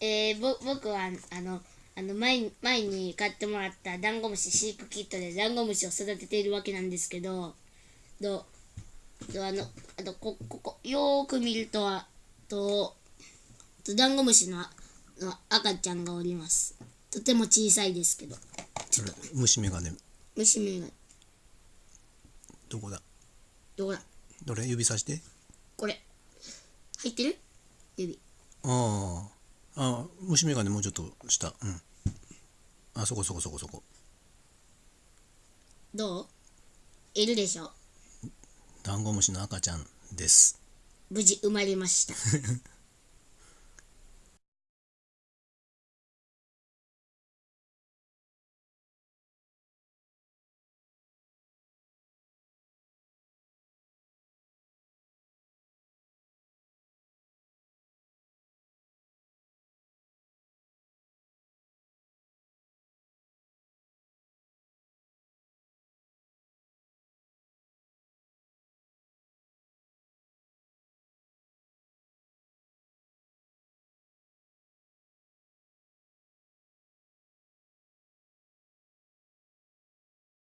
えー、ぼ僕はあのあの前に前に買ってもらったダンゴムシ飼育キットでダンゴムシを育てているわけなんですけどどどあのあとこここよーく見るとはととダンゴムシのの赤ちゃんがおります。とても小さいですけど。ちょっと虫眼鏡。虫目がどこだ？どこだ？どれ？指さして。これ。入ってる？指。あああ虫眼鏡もうちょっと下。うん。あそこそこそこそこ。どう？いるでしょ。ダンゴムシの赤ちゃんです。無事生まれました